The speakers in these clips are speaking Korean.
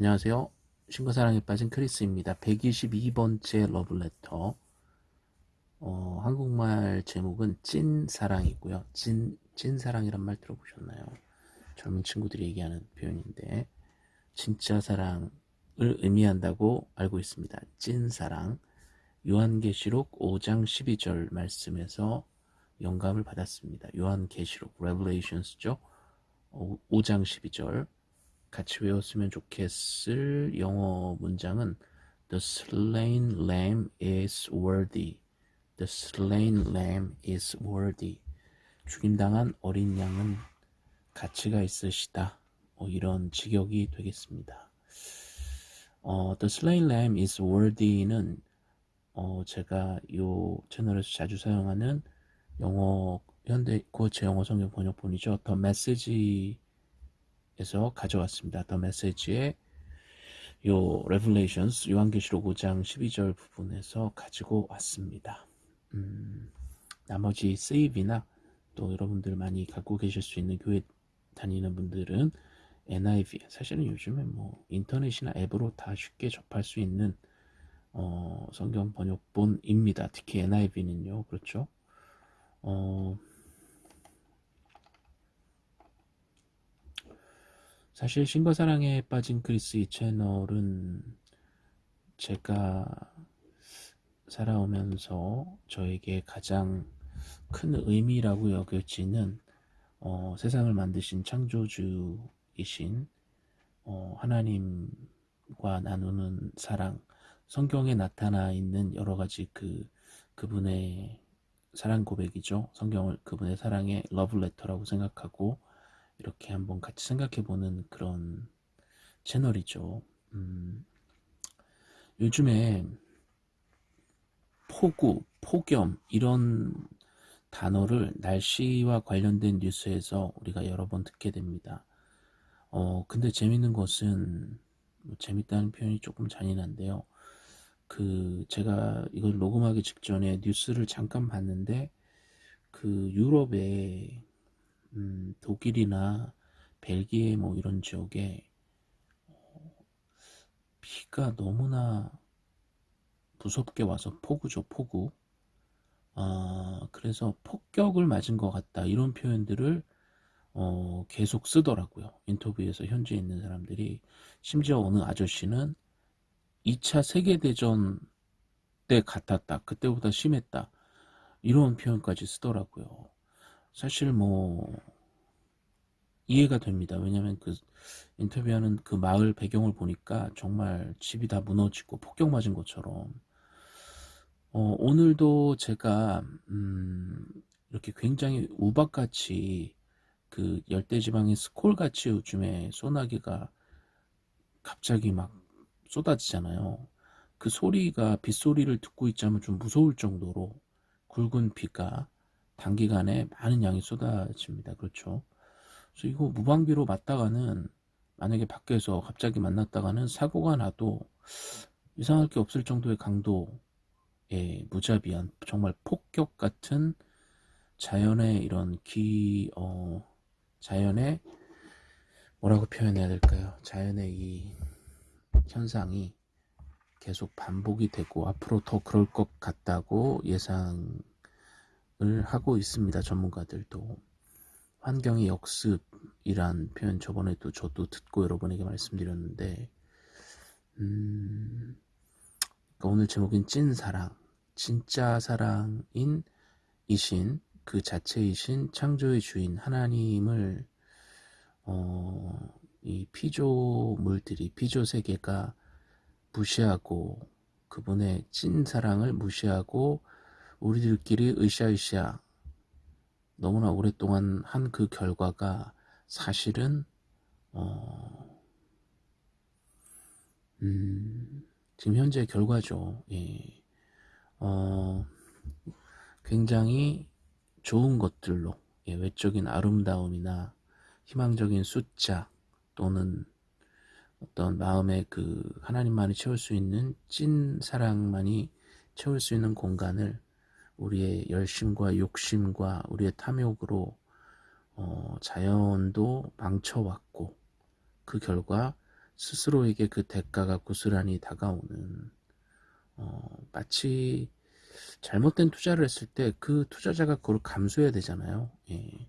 안녕하세요. 신과사랑에 빠진 크리스입니다. 122번째 러블레터. 어, 한국말 제목은 찐사랑이고요. 찐, 찐사랑이란 말 들어보셨나요? 젊은 친구들이 얘기하는 표현인데, 진짜 사랑을 의미한다고 알고 있습니다. 찐사랑. 요한계시록 5장 12절 말씀에서 영감을 받았습니다. 요한계시록, Revelations죠. 5장 12절. 같이 외웠으면 좋겠을 영어 문장은 The slain lamb is worthy. The slain lamb is worthy. 죽임당한 어린 양은 가치가 있으시다. 뭐 이런 직역이 되겠습니다. 어, The slain lamb is worthy는 어, 제가 이 채널에서 자주 사용하는 영어 현대 고체 영어 성경 번역본이죠. The Message 에서 가져왔습니다. 더 메시지의 요 Revelations 요한계시록 5장 12절 부분에서 가지고 왔습니다. 음, 나머지 세이비나 또 여러분들 많이 갖고 계실 수 있는 교회 다니는 분들은 NIV 사실은 요즘에 뭐 인터넷이나 앱으로 다 쉽게 접할 수 있는 어, 성경 번역본입니다. 특히 NIV는요. 그렇죠? 어, 사실 신과 사랑에 빠진 크리스 이 채널은 제가 살아오면서 저에게 가장 큰 의미라고 여겨지는 어, 세상을 만드신 창조주이신 어, 하나님과 나누는 사랑, 성경에 나타나 있는 여러 가지 그 그분의 사랑 고백이죠. 성경을 그분의 사랑의 러브레터라고 생각하고 이렇게 한번 같이 생각해보는 그런 채널이죠. 음, 요즘에 폭우, 폭염 이런 단어를 날씨와 관련된 뉴스에서 우리가 여러 번 듣게 됩니다. 어, 근데 재밌는 것은 뭐 재밌다는 표현이 조금 잔인한데요. 그 제가 이걸 녹음하기 직전에 뉴스를 잠깐 봤는데 그 유럽에 음, 독일이나 벨기에 뭐 이런 지역에 어, 비가 너무나 무섭게 와서 폭우죠 폭우. 아, 그래서 폭격을 맞은 것 같다 이런 표현들을 어, 계속 쓰더라고요 인터뷰에서 현지에 있는 사람들이. 심지어 어느 아저씨는 2차 세계대전 때 같았다 그때보다 심했다 이런 표현까지 쓰더라고요 사실 뭐 이해가 됩니다. 왜냐하면 그 인터뷰하는 그 마을 배경을 보니까 정말 집이 다 무너지고 폭격 맞은 것처럼 어, 오늘도 제가 음, 이렇게 굉장히 우박같이 그 열대지방의 스콜같이 요즘에 소나기가 갑자기 막 쏟아지잖아요. 그 소리가 빗소리를 듣고 있자면 좀 무서울 정도로 굵은 비가 단기간에 많은 양이 쏟아집니다. 그렇죠? 그래서 이거 무방비로 맞다가는 만약에 밖에서 갑자기 만났다가는 사고가 나도 이상할 게 없을 정도의 강도의 무자비한 정말 폭격 같은 자연의 이런 기, 어, 자연의 뭐라고 표현해야 될까요? 자연의 이 현상이 계속 반복이 되고 앞으로 더 그럴 것 같다고 예상 하고 있습니다. 전문가들도. 환경의 역습이란 표현 저번에도 저도 듣고 여러분에게 말씀드렸는데 음, 그러니까 오늘 제목인 찐사랑 진짜 사랑인 이신 그 자체이신 창조의 주인 하나님을 어, 이 피조물들이 피조세계가 무시하고 그분의 찐사랑을 무시하고 우리들끼리 으쌰으쌰 너무나 오랫동안 한 그 결과가 사실은 어, 음, 지금 현재 결과죠. 예. 어, 굉장히 좋은 것들로 예, 외적인 아름다움이나 희망적인 숫자 또는 어떤 마음의 그 하나님만이 채울 수 있는 찐 사랑만이 채울 수 있는 공간을 우리의 열심과 욕심과 우리의 탐욕으로 어, 자연도 망쳐왔고 그 결과 스스로에게 그 대가가 고스란히 다가오는 어, 마치 잘못된 투자를 했을 때 그 투자자가 그걸 감수해야 되잖아요. 예.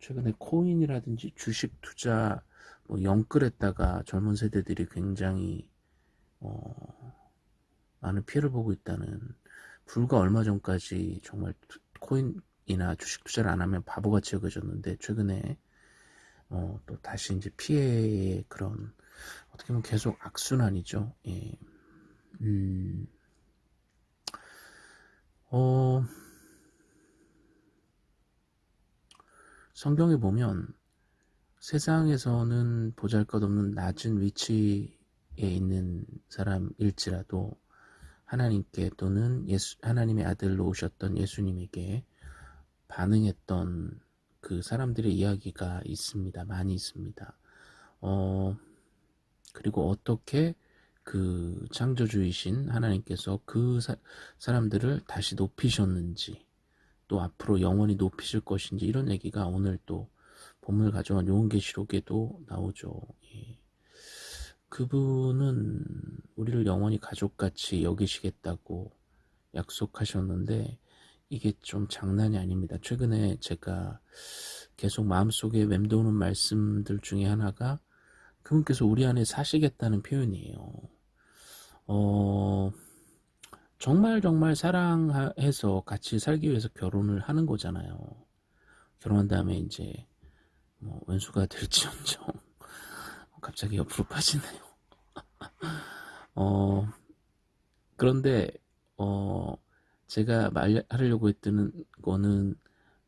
최근에 코인이라든지 주식 투자 뭐 영끌했다가 젊은 세대들이 굉장히 어, 많은 피해를 보고 있다는 불과 얼마 전까지 정말 코인이나 주식 투자를 안 하면 바보같이 여겨졌는데 최근에 어, 또 다시 이제 피해의 그런 어떻게 보면 계속 악순환이죠. 예. 음, 어, 성경에 보면 세상에서는 보잘것없는 낮은 위치에 있는 사람일지라도 하나님께 또는 예수, 하나님의 아들로 오셨던 예수님에게 반응했던 그 사람들의 이야기가 있습니다. 많이 있습니다. 어, 그리고 어떻게 그 창조주이신 하나님께서 그 사, 사람들을 다시 높이셨는지 또 앞으로 영원히 높이실 것인지 이런 얘기가 오늘 또 본문을 가져온 요한계시록에도 나오죠. 예. 그분은 우리를 영원히 가족같이 여기시겠다고 약속하셨는데 이게 좀 장난이 아닙니다. 최근에 제가 계속 마음속에 맴도는 말씀들 중에 하나가 그분께서 우리 안에 사시겠다는 표현이에요. 어, 정말 정말 사랑해서 같이 살기 위해서 결혼을 하는 거잖아요. 결혼한 다음에 이제 뭐 왼수가 될지언정 갑자기 옆으로 빠지네요. 어, 그런데 어, 제가 말하려고 했던 거는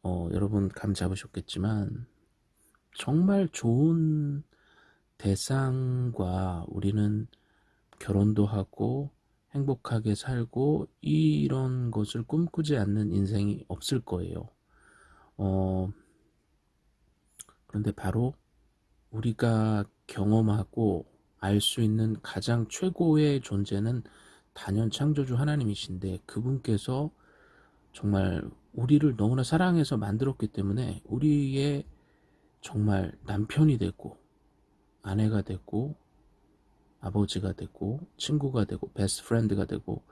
어, 여러분 감 잡으셨겠지만 정말 좋은 대상과 우리는 결혼도 하고 행복하게 살고 이런 것을 꿈꾸지 않는 인생이 없을 거예요. 어, 그런데 바로 우리가 경험하고 알 수 있는 가장 최고의 존재는 단연 창조주 하나님이신데 그분께서 정말 우리를 너무나 사랑해서 만들었기 때문에 우리의 정말 남편이 되고 아내가 되고 아버지가 되고 친구가 되고 best friend가 되고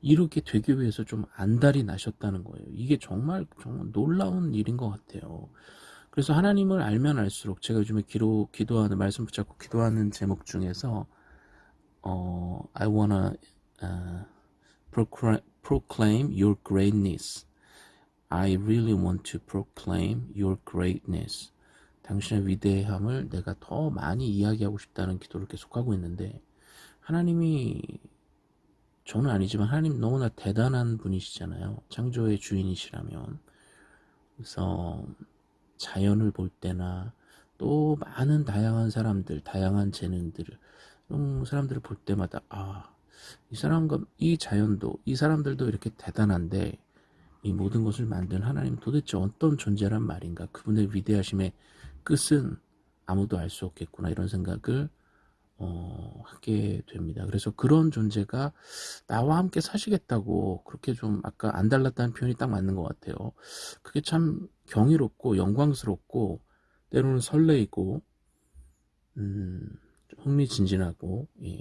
이렇게 되기 위해서 좀 안달이 나셨다는 거예요. 이게 정말 정말 놀라운 일인 것 같아요. 그래서 하나님을 알면 알수록 제가 요즘에 기도, 기도하는 말씀 붙잡고 기도하는 제목 중에서 어, I wanna uh, proclaim your greatness. I really want to proclaim your greatness. 당신의 위대함을 내가 더 많이 이야기하고 싶다는 기도를 계속하고 있는데 하나님이 저는 아니지만 하나님 너무나 대단한 분이시잖아요. 창조의 주인이시라면 그래서 자연을 볼 때나 또 많은 다양한 사람들, 다양한 재능들 이런 사람들을 볼 때마다 아, 이 사람과 이 자연도 이 사람들도 이렇게 대단한데 이 모든 것을 만든 하나님 도대체 어떤 존재란 말인가 그분의 위대하심에 끝은 아무도 알 수 없겠구나 이런 생각을 어, 하게 됩니다. 그래서 그런 존재가 나와 함께 사시겠다고 그렇게 좀 아까 안 달랐다는 표현이 딱 맞는 것 같아요. 그게 참 경이롭고 영광스럽고 때로는 설레이고 음, 흥미진진하고 예.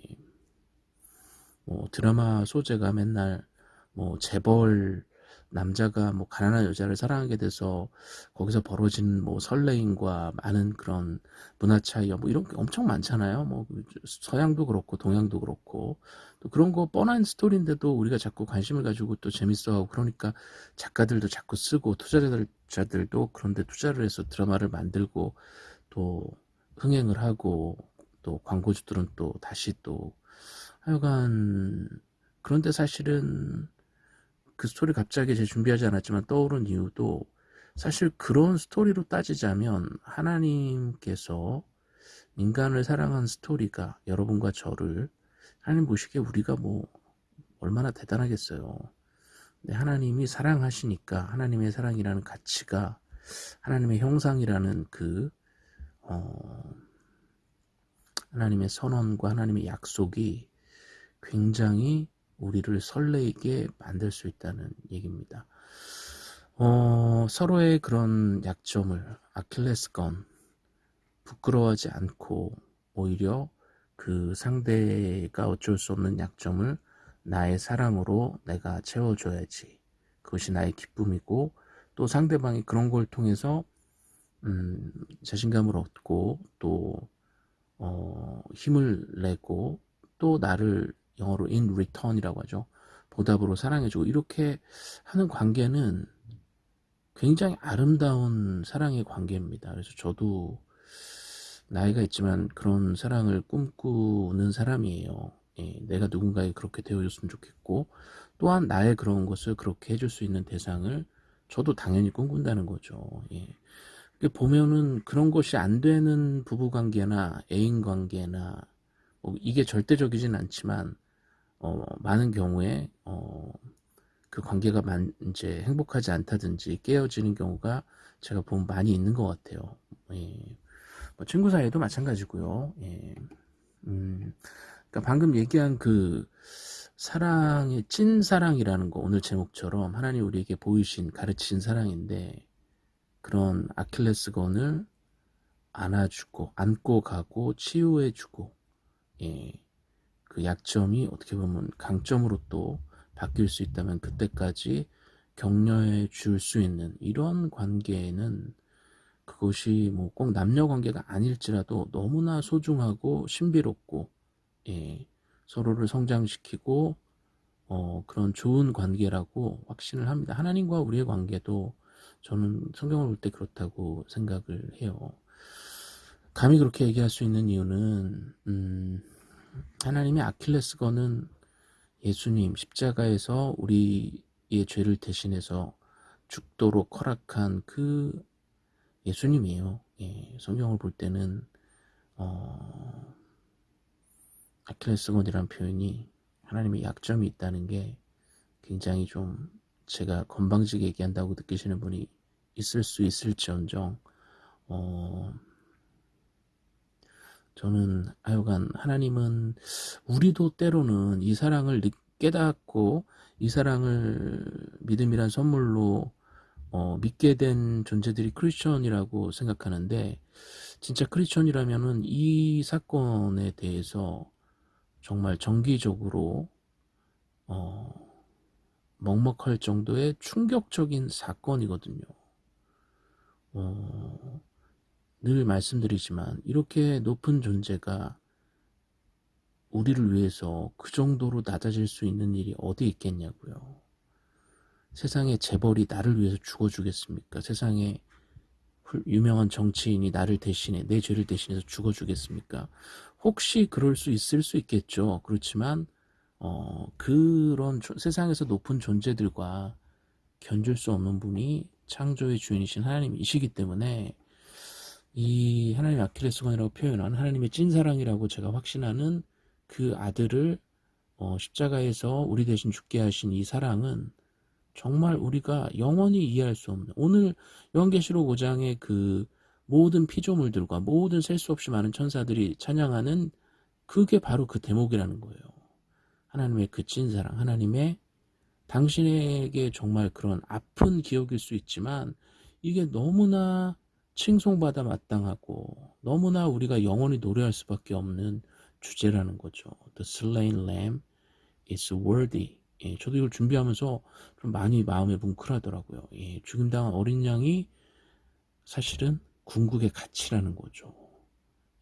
뭐 드라마 소재가 맨날 뭐 재벌 남자가 뭐 가난한 여자를 사랑하게 돼서 거기서 벌어진 뭐 설레임과 많은 그런 문화 차이와 뭐 이런 게 엄청 많잖아요. 뭐 서양도 그렇고 동양도 그렇고 또 그런 거 뻔한 스토리인데도 우리가 자꾸 관심을 가지고 또 재밌어하고 그러니까 작가들도 자꾸 쓰고 투자자들도 그런데 투자를 해서 드라마를 만들고 또 흥행을 하고 또 광고주들은 또 다시 또 하여간 그런데 사실은 그 스토리 갑자기 제 준비하지 않았지만 떠오른 이유도 사실 그런 스토리로 따지자면 하나님께서 인간을 사랑한 스토리가 여러분과 저를 하나님 보시기에 우리가 뭐 얼마나 대단하겠어요. 근데 하나님이 사랑하시니까 하나님의 사랑이라는 가치가 하나님의 형상이라는 그 어, 하나님의 선언과 하나님의 약속이 굉장히 우리를 설레게 만들 수 있다는 얘기입니다. 어, 서로의 그런 약점을 아킬레스건 부끄러워하지 않고 오히려 그 상대가 어쩔 수 없는 약점을 나의 사랑으로 내가 채워줘야지. 그것이 나의 기쁨이고 또 상대방이 그런 걸 통해서 음, 자신감을 얻고 또 어, 힘을 내고 또 나를 영어로 in return이라고 하죠. 보답으로 사랑해주고 이렇게 하는 관계는 굉장히 아름다운 사랑의 관계입니다. 그래서 저도 나이가 있지만 그런 사랑을 꿈꾸는 사람이에요. 예, 내가 누군가에 그렇게 되어줬으면 좋겠고 또한 나의 그런 것을 그렇게 해줄 수 있는 대상을 저도 당연히 꿈꾼다는 거죠. 예. 보면은 그런 것이 안 되는 부부관계나 애인관계나 뭐 이게 절대적이진 않지만 어, 많은 경우에 어, 그 관계가 만, 이제 행복하지 않다든지 깨어지는 경우가 제가 보면 많이 있는 것 같아요. 예. 뭐 친구 사이에도 마찬가지고요. 예. 음, 그러니까 방금 얘기한 그 사랑의 찐 사랑이라는 거 오늘 제목처럼 하나님 우리에게 보이신 가르치신 사랑인데 그런 아킬레스건을 안아주고 안고 가고 치유해주고 예, 그 약점이 어떻게 보면 강점으로 또 바뀔 수 있다면 그때까지 격려해 줄 수 있는 이런 관계는 그것이 뭐 꼭 남녀 관계가 아닐지라도 너무나 소중하고 신비롭고 예, 서로를 성장시키고 어, 그런 좋은 관계라고 확신을 합니다. 하나님과 우리의 관계도 저는 성경을 볼 때 그렇다고 생각을 해요. 감히 그렇게 얘기할 수 있는 이유는 음, 하나님의 아킬레스건은 예수님 십자가에서 우리의 죄를 대신해서 죽도록 허락한 그 예수님이에요. 예, 성경을 볼 때는 어, 아킬레스건이라는 표현이 하나님의 약점이 있다는 게 굉장히 좀 제가 건방지게 얘기한다고 느끼시는 분이 있을 수 있을지언정 어, 저는 하여간 하나님은 우리도 때로는 이 사랑을 깨닫고 이 사랑을 믿음이란 선물로 어, 믿게 된 존재들이 크리스천이라고 생각하는데 진짜 크리스천이라면은 이 사건에 대해서 정말 정기적으로 어, 먹먹할 정도의 충격적인 사건이거든요. 어, 늘 말씀드리지만 이렇게 높은 존재가 우리를 위해서 그 정도로 낮아질 수 있는 일이 어디 있겠냐고요. 세상에 재벌이 나를 위해서 죽어주겠습니까? 세상에 유명한 정치인이 나를 대신해 내 죄를 대신해서 죽어주겠습니까? 혹시 그럴 수 있을 수 있겠죠. 그렇지만 어, 그런 조, 세상에서 높은 존재들과 견줄 수 없는 분이 창조의 주인이신 하나님이시기 때문에 이 하나님의 아킬레스건이라고 표현한 하나님의 찐사랑이라고 제가 확신하는 그 아들을 어, 십자가에서 우리 대신 죽게 하신 이 사랑은 정말 우리가 영원히 이해할 수 없는 오늘 요한계시록 5장의 그 모든 피조물들과 모든 셀 수 없이 많은 천사들이 찬양하는 그게 바로 그 대목이라는 거예요. 하나님의 그 찐사랑, 하나님의 당신에게 정말 그런 아픈 기억일 수 있지만 이게 너무나 칭송받아 마땅하고 너무나 우리가 영원히 노래할 수밖에 없는 주제라는 거죠. The slain lamb is worthy. 예, 저도 이걸 준비하면서 좀 많이 마음에 뭉클하더라고요. 예, 죽임당한 어린 양이 사실은 궁극의 가치라는 거죠.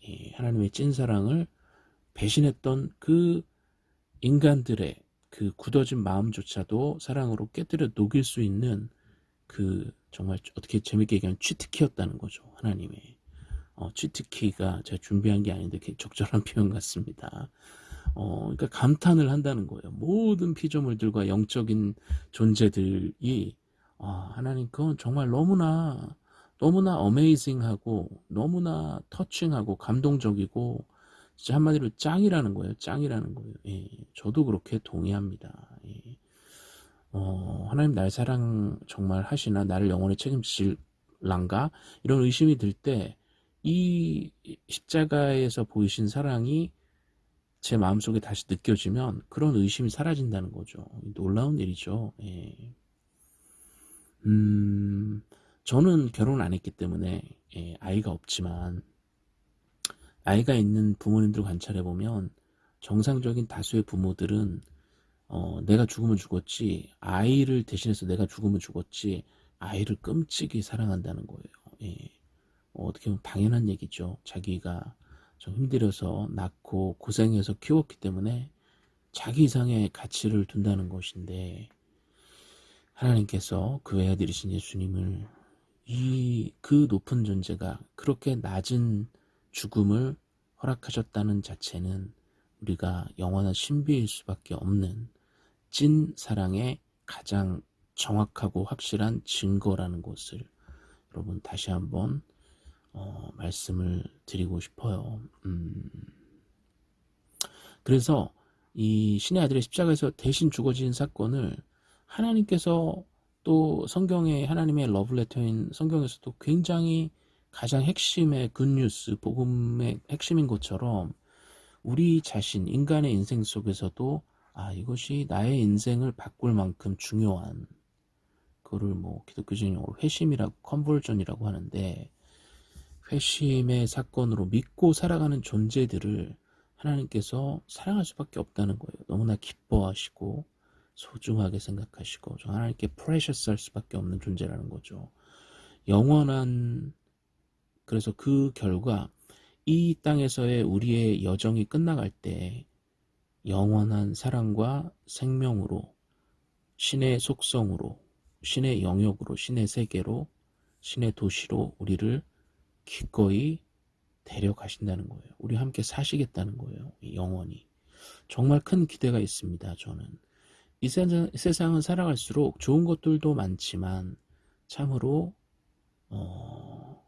예, 하나님의 찐 사랑을 배신했던 그 인간들의 그 굳어진 마음조차도 사랑으로 깨뜨려 녹일 수 있는 그 정말 어떻게 재밌게 얘기하면 취트키였다는 거죠. 하나님의 어, 취트키가 제가 준비한 게 아닌데 적절한 표현 같습니다. 어, 그러니까 감탄을 한다는 거예요. 모든 피조물들과 영적인 존재들이 아, 하나님 그건 정말 너무나 너무나 어메이징하고 너무나 터칭하고 감동적이고 진짜 한마디로 짱이라는 거예요. 짱이라는 거예요. 예, 저도 그렇게 동의합니다. 예. 어, 하나님 날 사랑 정말 하시나 나를 영원히 책임질란가 이런 의심이 들 때 이 십자가에서 보이신 사랑이 제 마음속에 다시 느껴지면 그런 의심이 사라진다는 거죠. 놀라운 일이죠. 예. 음, 저는 결혼 안 했기 때문에 예, 아이가 없지만 아이가 있는 부모님들 관찰해 보면 정상적인 다수의 부모들은 어, 내가 죽으면 죽었지 아이를 대신해서 내가 죽으면 죽었지 아이를 끔찍이 사랑한다는 거예요. 예. 어, 어떻게 보면 당연한 얘기죠. 자기가 좀 힘들어서 낳고 고생해서 키웠기 때문에 자기 이상의 가치를 둔다는 것인데 하나님께서 그 외아들이신 예수님을 이 그 높은 존재가 그렇게 낮은 죽음을 허락하셨다는 자체는 우리가 영원한 신비일 수밖에 없는 찐 사랑의 가장 정확하고 확실한 증거라는 것을 여러분 다시 한번 어, 말씀을 드리고 싶어요. 음, 그래서 이 신의 아들의 십자가에서 대신 죽어진 사건을 하나님께서 또 성경의 하나님의 러브레터인 성경에서도 굉장히 가장 핵심의 good news, 복음의 핵심인 것처럼 우리 자신, 인간의 인생 속에서도 아, 이것이 나의 인생을 바꿀 만큼 중요한 그거를 뭐 기독교적인 회심이라고 conversion이라고 하는데 회심의 사건으로 믿고 살아가는 존재들을 하나님께서 사랑할 수밖에 없다는 거예요. 너무나 기뻐하시고 소중하게 생각하시고 하나님께 precious 할 수밖에 없는 존재라는 거죠. 영원한 그래서 그 결과 이 땅에서의 우리의 여정이 끝나갈 때 영원한 사랑과 생명으로 신의 속성으로 신의 영역으로 신의 세계로 신의 도시로 우리를 기꺼이 데려가신다는 거예요. 우리 함께 사시겠다는 거예요. 영원히. 정말 큰 기대가 있습니다. 저는. 이 세상, 은 살아갈수록 좋은 것들도 많지만 참으로 어,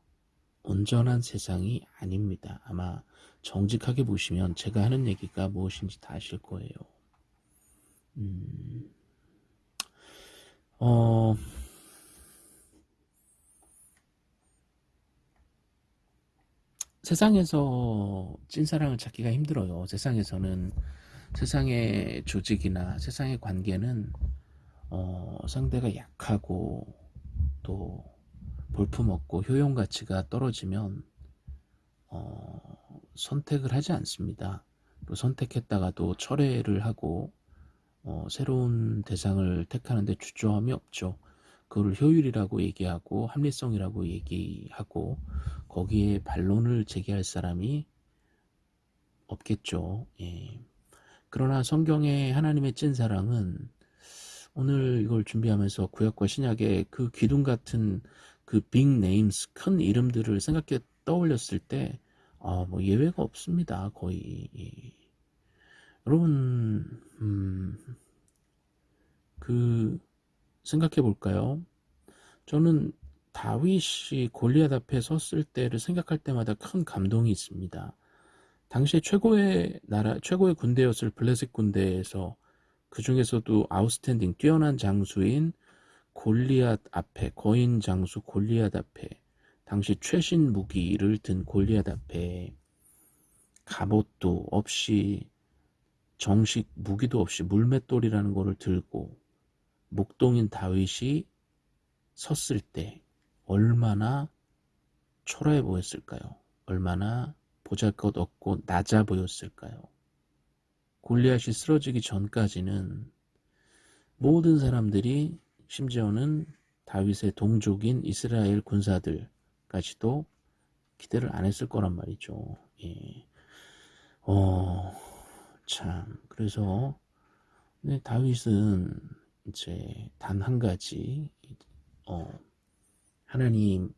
온전한 세상이 아닙니다. 아마 정직하게 보시면 제가 하는 얘기가 무엇인지 다 아실 거예요. 음, 어, 세상에서 찐사랑을 찾기가 힘들어요. 세상에서는 세상의 조직이나 세상의 관계는 어, 상대가 약하고 또 볼품없고 효용 가치가 떨어지면 어, 선택을 하지 않습니다. 또 선택했다가도 철회를 하고 어, 새로운 대상을 택하는데 주저함이 없죠. 그걸 효율이라고 얘기하고 합리성이라고 얘기하고 거기에 반론을 제기할 사람이 없겠죠. 예. 그러나 성경의 하나님의 찐 사랑은 오늘 이걸 준비하면서 구약과 신약의 그 기둥 같은 그 빅 네임스 큰 이름들을 생각해 떠올렸을 때 아, 뭐 예외가 없습니다. 거의. 예. 여러분 음, 그 생각해 볼까요? 저는 다윗이 골리앗 앞에 섰을 때를 생각할 때마다 큰 감동이 있습니다. 당시에 최고의 나라, 최고의 군대였을 블레셋 군대에서 그 중에서도 outstanding 뛰어난 장수인 골리앗 앞에 거인 장수 골리앗 앞에 당시 최신 무기를 든 골리앗 앞에 갑옷도 없이 정식 무기도 없이 물맷돌이라는 것을 들고 목동인 다윗이 섰을 때 얼마나 초라해 보였을까요? 얼마나 보잘것 없고 낮아 보였을까요? 골리앗이 쓰러지기 전까지는 모든 사람들이 심지어는 다윗의 동족인 이스라엘 군사들까지도 기대를 안 했을 거란 말이죠. 예. 어, 참. 그래서, 네, 다윗은 이제 단 한 가지, 어, 하나님에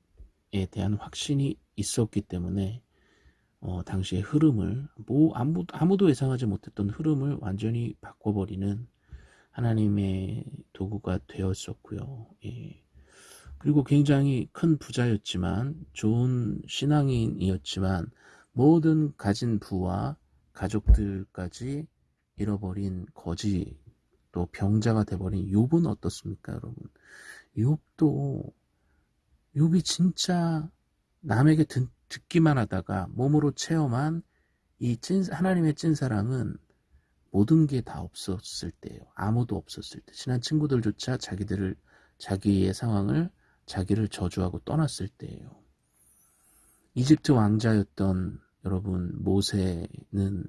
대한 확신이 있었기 때문에 어, 당시의 흐름을 뭐 아무, 아무도 예상하지 못했던 흐름을 완전히 바꿔버리는 하나님의 도구가 되었었고요. 예. 그리고 굉장히 큰 부자였지만 좋은 신앙인이었지만 모든 가진 부와 가족들까지 잃어버린 거지 또 병자가 돼버린 욥은 어떻습니까 여러분 욥도 욥이 진짜 남에게 듣, 기만 하다가 몸으로 체험한 이 찐, 하나님의 찐사랑은 모든 게 다 없었을 때예요. 아무도 없었을 때. 친한 친구들조차 자기들을, 자기의 상황을, 자기를 저주하고 떠났을 때예요. 이집트 왕자였던 여러분 모세는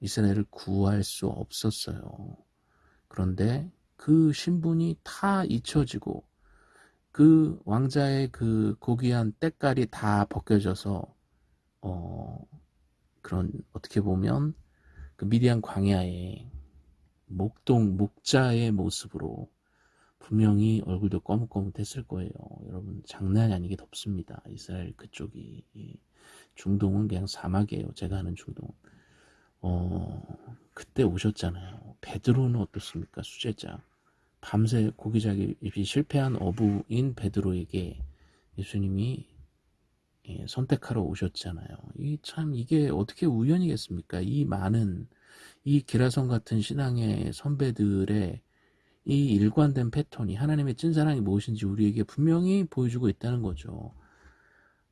이스라엘을 구할 수 없었어요. 그런데 그 신분이 다 잊혀지고 그 왕자의 그 고귀한 때깔이 다 벗겨져서 어 그런 어떻게 보면 그 미디안 광야에 목동 목자의 모습으로 분명히 얼굴도 꺼뭇꺼뭇했을 거예요. 여러분 장난이 아니게 덥습니다. 이스라엘 그쪽이 중동은 그냥 사막이에요. 제가 아는 중동. 어 그때 오셨잖아요. 베드로는 어떻습니까? 수제자. 밤새 고기잡이 실패한 어부인 베드로에게 예수님이 예, 선택하러 오셨잖아요. 이 참 이게 어떻게 우연이겠습니까? 이 많은 이 기라성 같은 신앙의 선배들의 이 일관된 패턴이 하나님의 찐사랑이 무엇인지 우리에게 분명히 보여주고 있다는 거죠.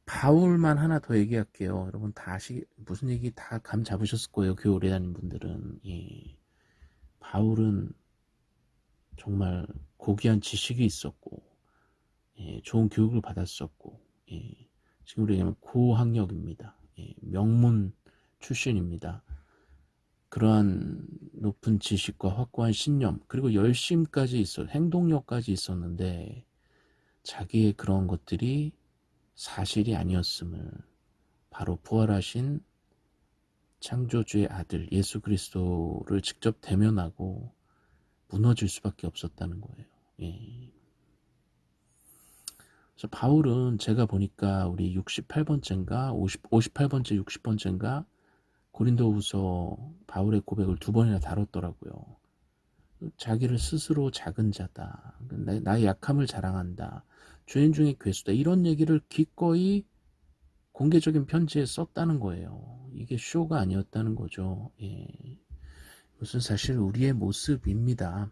바울만 하나 더 얘기할게요. 여러분 다시 무슨 얘기 다 감 잡으셨을 거예요. 교회 오래 다닌 분들은. 예. 바울은 정말 고귀한 지식이 있었고 예, 좋은 교육을 받았었고 예, 지금 우리가 고학력입니다. 예, 명문 출신입니다. 그러한 높은 지식과 확고한 신념 그리고 열심까지 있어 행동력까지 있었는데 자기의 그런 것들이 사실이 아니었음을 바로 부활하신 창조주의 아들 예수 그리스도를 직접 대면하고 무너질 수밖에 없었다는 거예요. 예. 그래서 바울은 제가 보니까 우리 68번째인가 50, 58번째 60번째인가 고린도후서 바울의 고백을 두 번이나 다뤘더라고요. 자기를 스스로 작은 자다. 나의 약함을 자랑한다. 죄인 중에 괴수다. 이런 얘기를 기꺼이 공개적인 편지에 썼다는 거예요. 이게 쇼가 아니었다는 거죠. 예. 이것은 사실 우리의 모습입니다.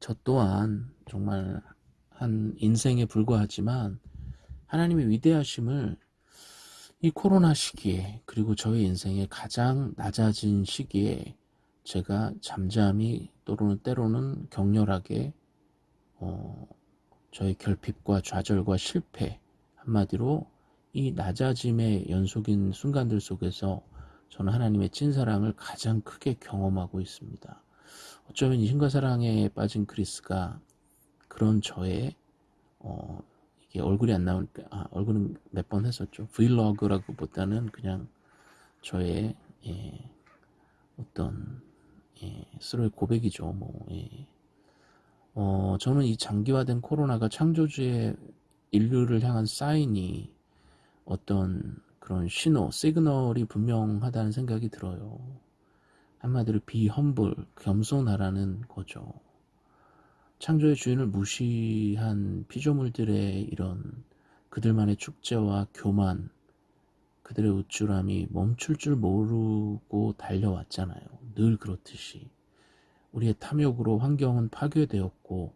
저 또한 정말 한 인생에 불과하지만 하나님의 위대하심을 이 코로나 시기에 그리고 저의 인생의 가장 낮아진 시기에 제가 잠잠히 또는 때로는 격렬하게 어, 저의 결핍과 좌절과 실패 한마디로 이 낮아짐의 연속인 순간들 속에서 저는 하나님의 찐사랑을 가장 크게 경험하고 있습니다. 어쩌면 이 신과 사랑에 빠진 크리스가 그런 저의 어, 이게 얼굴이 안 나오니까 아, 얼굴은 몇 번 했었죠. 브이로그라고 보다는 그냥 저의 예, 어떤 예, 스스로의 고백이죠. 뭐 예. 어, 저는 이 장기화된 코로나가 창조주의 인류를 향한 사인이 어떤 그런 신호, 시그널이 분명하다는 생각이 들어요. 한마디로 비험불, 겸손하라는 거죠. 창조의 주인을 무시한 피조물들의 이런 그들만의 축제와 교만, 그들의 우쭐함이 멈출 줄 모르고 달려왔잖아요. 늘 그렇듯이. 우리의 탐욕으로 환경은 파괴되었고,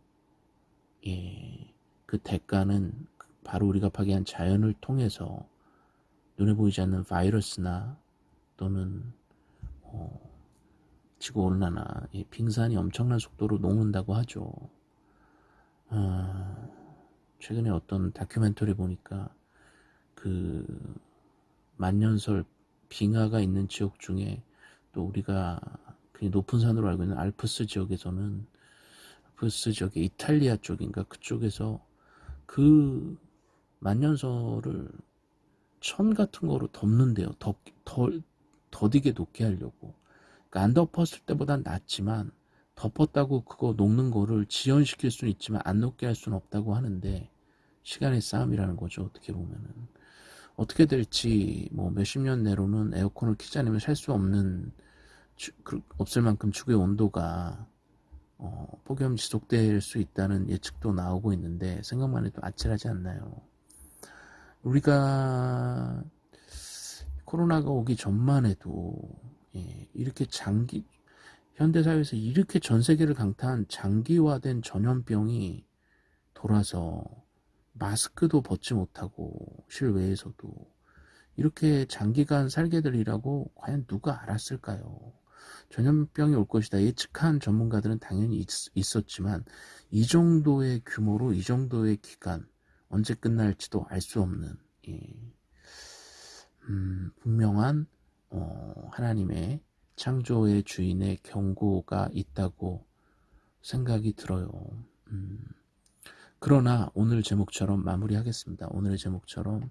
예, 그 대가는 바로 우리가 파괴한 자연을 통해서 눈에 보이지 않는 바이러스나 또는 어, 지구 온난화, 빙산이 엄청난 속도로 녹는다고 하죠. 아, 최근에 어떤 다큐멘터리 보니까 그 만년설 빙하가 있는 지역 중에 또 우리가 그냥 높은 산으로 알고 있는 알프스 지역에서는 알프스 지역의 이탈리아 쪽인가 그쪽에서 그 만년설을 천 같은 거로 덮는데요. 더, 덜, 더디게 녹게 하려고. 그러니까 안 덮었을 때보단 낫지만 덮었다고 그거 녹는 거를 지연시킬 수는 있지만 안 녹게 할 수는 없다고 하는데 시간의 싸움이라는 거죠. 어떻게 보면은. 어떻게 될지 뭐 몇십 년 내로는 에어컨을 키지 않으면 살 수 없는 그, 없을 만큼 지구의 온도가 어, 폭염 지속될 수 있다는 예측도 나오고 있는데 생각만 해도 아찔하지 않나요? 우리가 코로나가 오기 전만 해도 예, 이렇게 장기 현대 사회에서 이렇게 전 세계를 강타한 장기화된 전염병이 돌아서 마스크도 벗지 못하고 실외에서도 이렇게 장기간 살게 되리라고 과연 누가 알았을까요? 전염병이 올 것이다 예측한 전문가들은 당연히 있, 었지만이 정도의 규모로 이 정도의 기간 언제 끝날지도 알 수 없는 예. 음, 분명한 어, 하나님의 창조의 주인의 경고가 있다고 생각이 들어요. 음, 그러나 오늘 제목처럼 마무리하겠습니다. 오늘의 제목처럼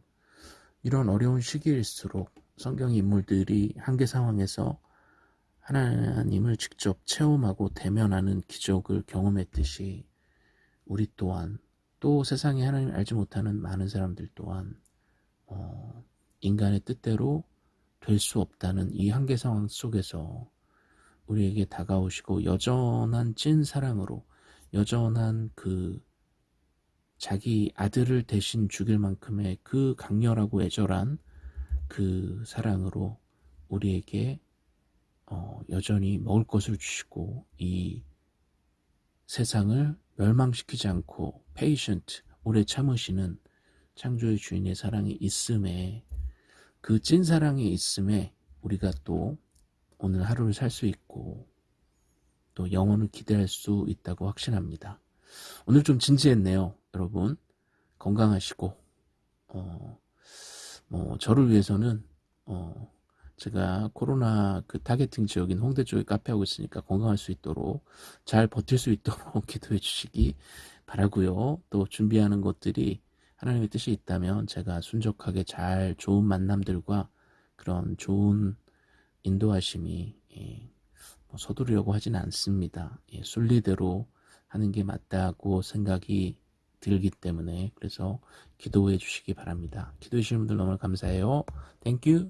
이런 어려운 시기일수록 성경 인물들이 한계 상황에서 하나님을 직접 체험하고 대면하는 기적을 경험했듯이 우리 또한 또 세상에 하나님 알지 못하는 많은 사람들 또한 어, 인간의 뜻대로 될 수 없다는 이 한계 상황 속에서 우리에게 다가오시고 여전한 찐 사랑으로 여전한 그 자기 아들을 대신 죽일 만큼의 그 강렬하고 애절한 그 사랑으로 우리에게 어, 여전히 먹을 것을 주시고 이 세상을 멸망시키지 않고 patient 오래 참으시는 창조의 주인의 사랑이 있음에 그 찐 사랑이 있음에 우리가 또 오늘 하루를 살 수 있고 또 영원을 기대할 수 있다고 확신합니다. 오늘 좀 진지했네요, 여러분. 건강하시고 어, 뭐 저를 위해서는 어, 제가 코로나 그 targeting 지역인 홍대 쪽에 카페 하고 있으니까 건강할 수 있도록 잘 버틸 수 있도록 기도해 주시기 바라고요. 또 준비하는 것들이 하나님의 뜻이 있다면 제가 순적하게 잘 좋은 만남들과 그런 좋은 인도하심이 예, 뭐 서두르려고 하진 않습니다. 예, 순리대로 하는 게 맞다고 생각이 들기 때문에 그래서 기도해 주시기 바랍니다. 기도해 주시는 분들 너무 감사해요. Thank you